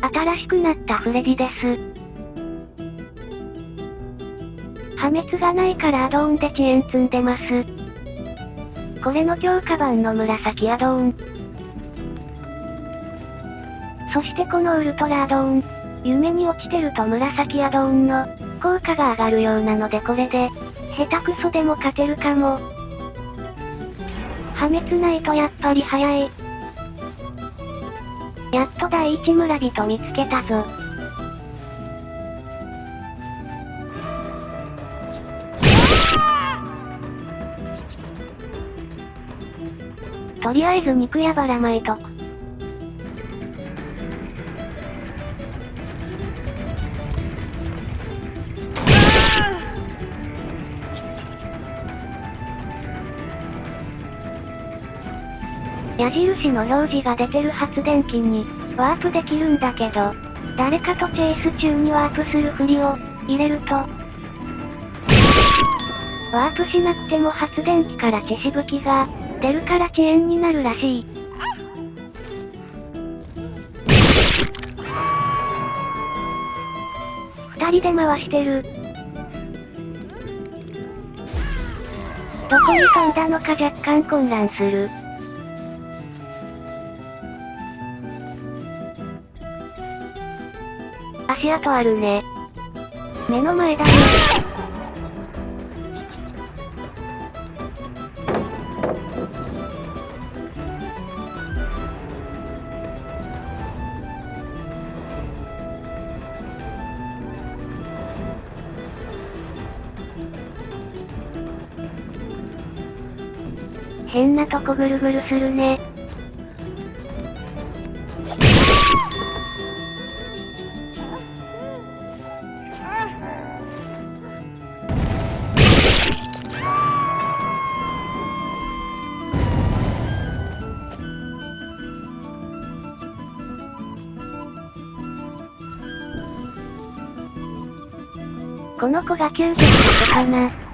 新しくなったフレディです。破滅がないからアドオンで遅延積んでます。これの強化版の紫アドオン。そしてこのウルトラアドオン。夢に落ちてると紫アドオンの効果が上がるようなのでこれで、下手くそでも勝てるかも。破滅ないとやっぱり早い。やっと第一村人見つけたぞ。とりあえず肉やばらまいとく。矢印の表示が出てる発電機に、ワープできるんだけど、誰かとチェイス中にワープするふりを、入れると、ワープしなくても発電機から血しぶきが、出るから遅延になるらしい。二人で回してる。どこに飛んだのか若干混乱する。足跡あるね。目の前だね。変なとこぐるぐるするね。この子が究極こかな。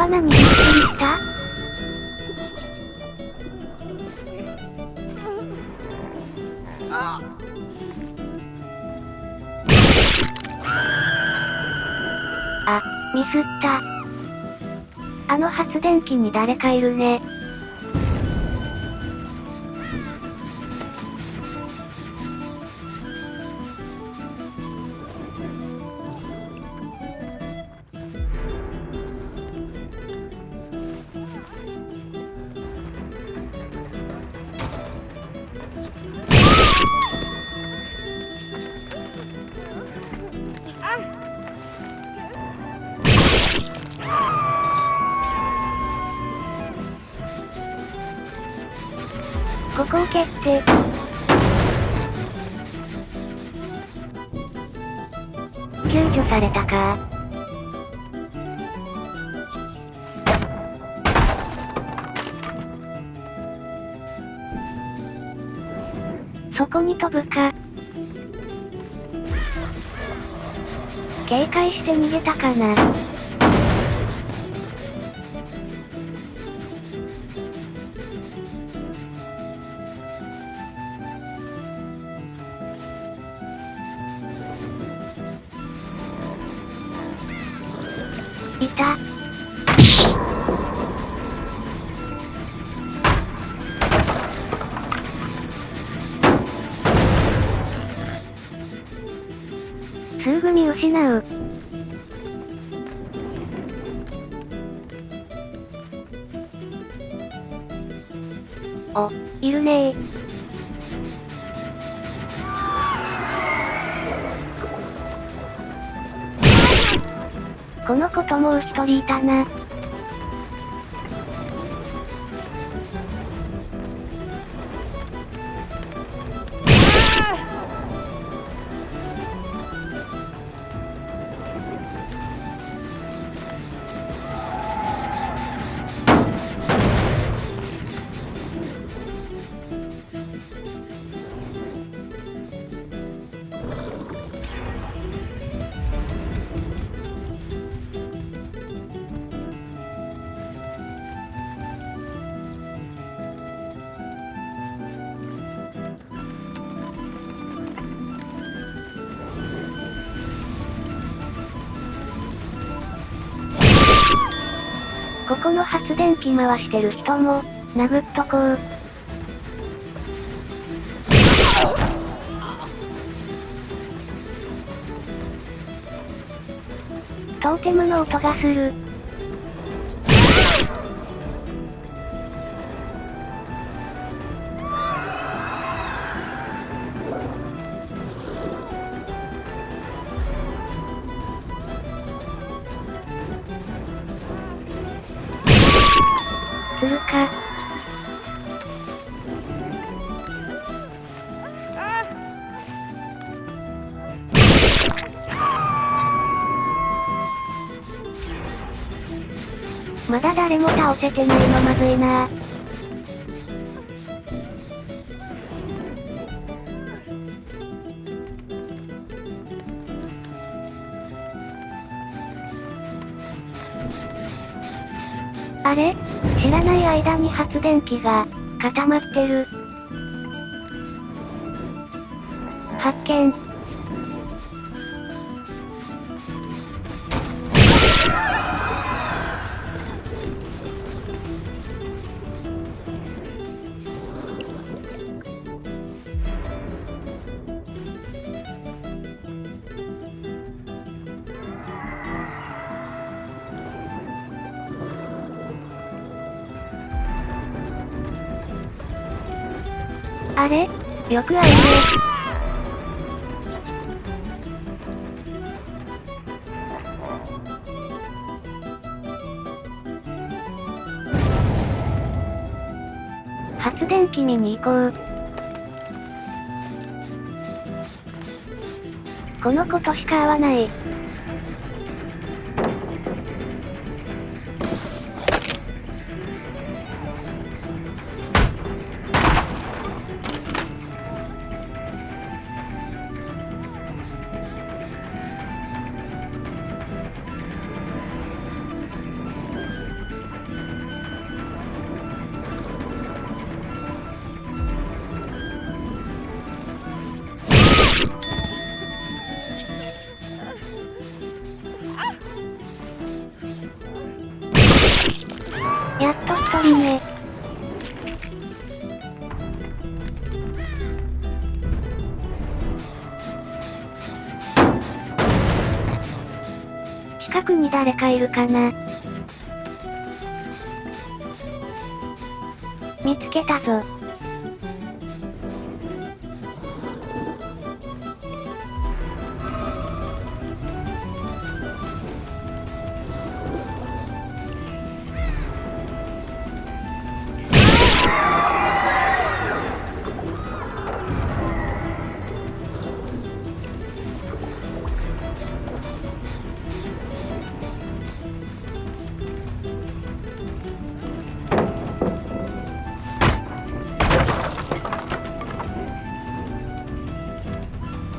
罠にびっくりした？あ、ミスった。あの発電機に誰かいるね。ここを蹴って。救助されたかそこに飛ぶか。警戒して逃げたかな。すぐ見失う。お、いるねー。この子ともう一人いたな。ここの発電機回してる人も、殴っとこう。トーテムの音がする。るか。まだ誰も倒せてないのまずいなあれ？知らない間に発電機が固まってる。発見。あれ？よくあるね。発電機見に行こう。この子としか会わない。近くに誰かいるかな見つけたぞ。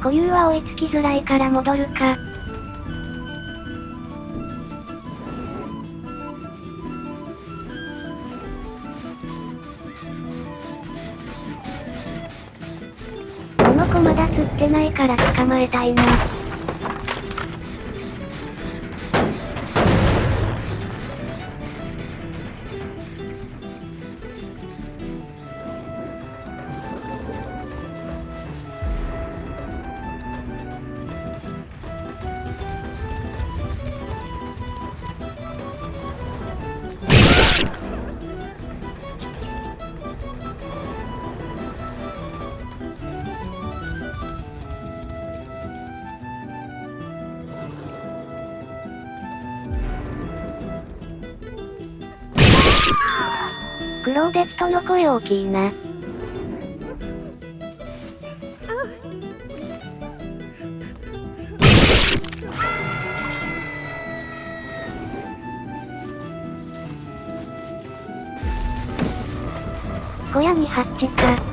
固有は追いつきづらいから戻るか。この子まだ釣ってないから捕まえたいな。クローデットの声大きいな。小屋にハッチか。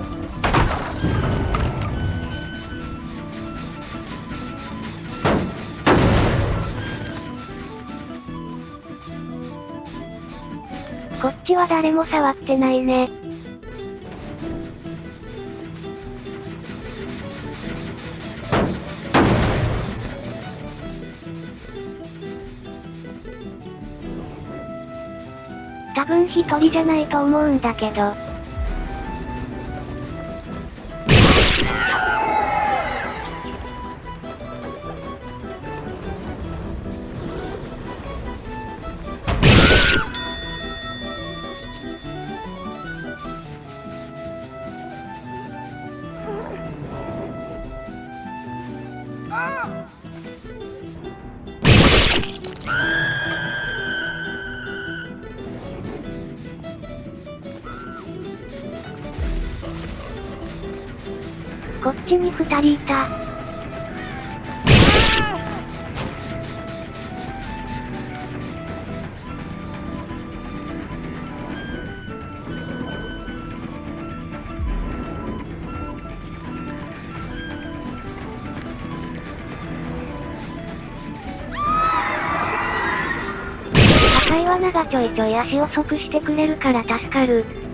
こっちは誰も触ってないね。多分一人じゃないと思うんだけど。こっちに二人いた。赤い罠がちょいちょい足遅くしてくれるから助かる。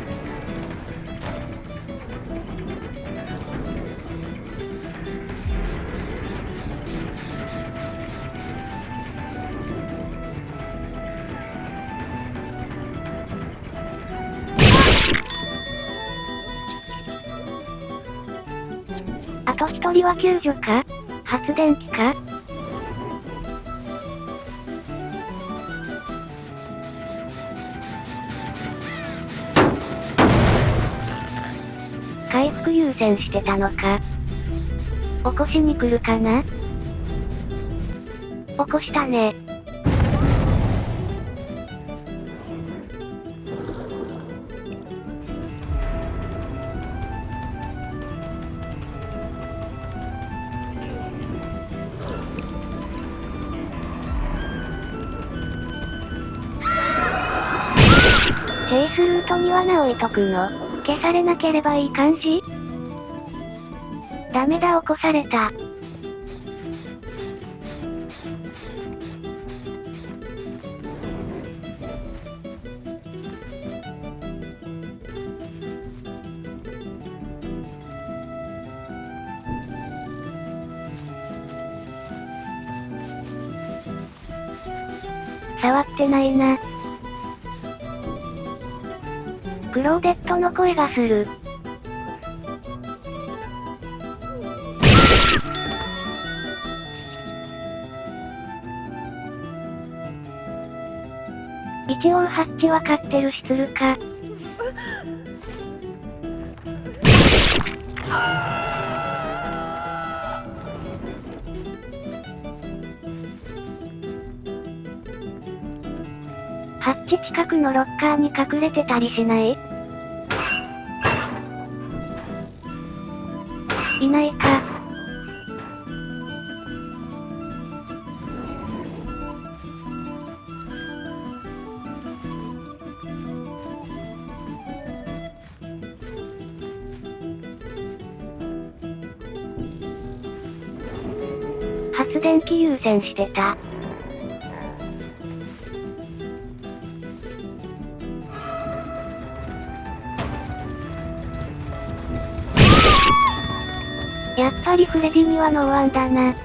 は救助か？発電機か？回復優先してたのか？起こしに来るかな？起こしたね。チェイスルートに罠置いとくの消されなければいい感じ？ダメだ起こされた。触ってないな。クローデットの声がする。一応ハッチわかってるしするか。ハッチ近くのロッカーに隠れてたりしない？いないか。発電機優先してた。やっぱりフレディにはノーワンだな。発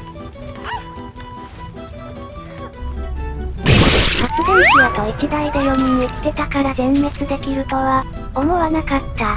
電機あと1台で4人生きてたから全滅できるとは、思わなかった。